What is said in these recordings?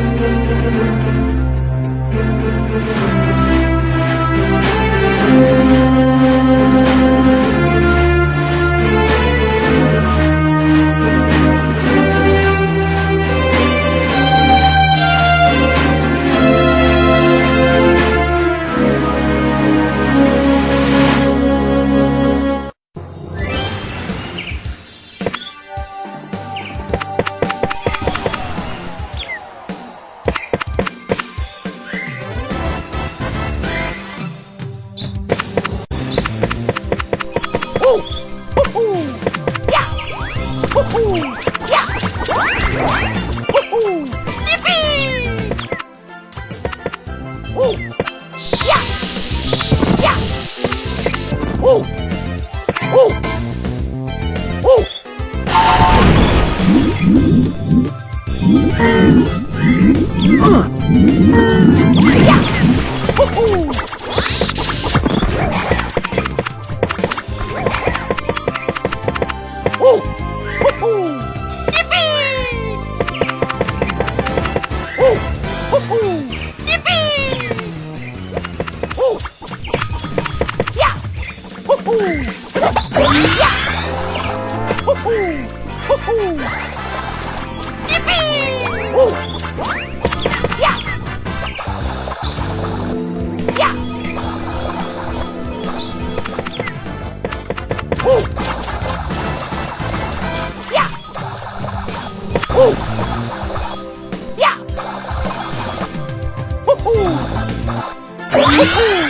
Thank you. Yeah. Oh!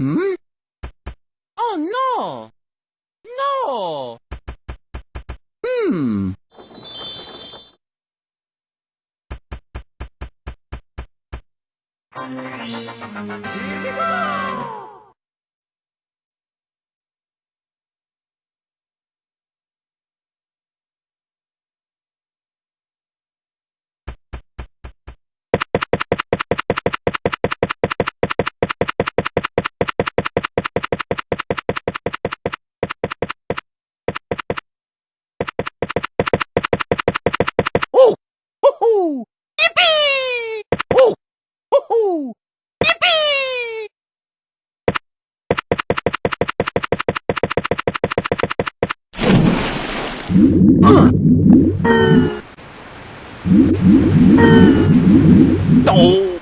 Hmm? Oh no! No! Hmm. Here we go! Don't.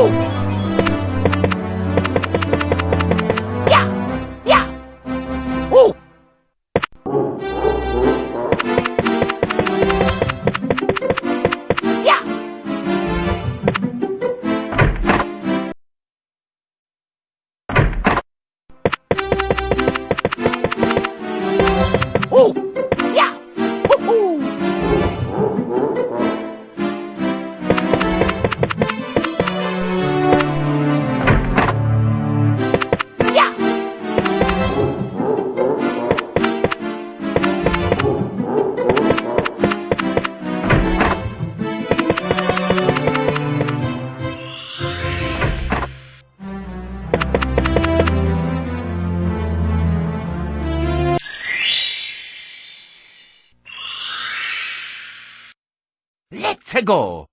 Oh! Let's go!